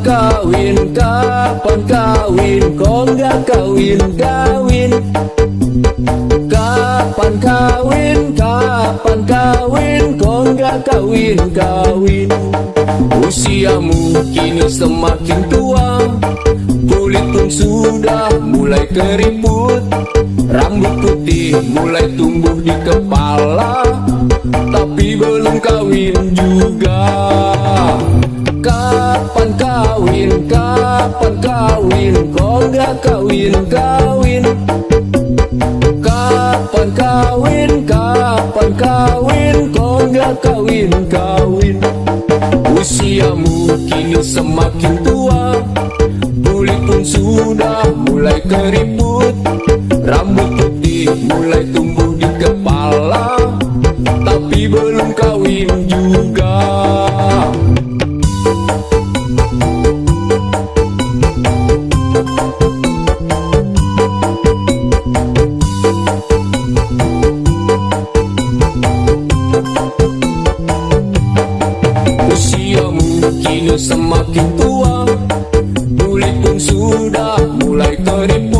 kawin, kapan kawin? Kok nggak kawin, kawin. Kapan kawin, kapan kawin? Kok nggak kawin, kawin. Usiamu kini semakin tua. Kulit pun sudah mulai keriput. Rambut putih mulai tumbuh di kepala. Tapi belum kawin juga kapan kawin? Kok nggak kawin, kawin. Kapan kawin, kapan kawin? Kok nggak kawin, kawin. Usiamu kini semakin tua. Kulit pun sudah mulai keriput. Rambut putih mulai tumbuh di kepala. Tapi belum kawin juga Usiamu kini semakin tua. Kulit pun sudah mulai keriput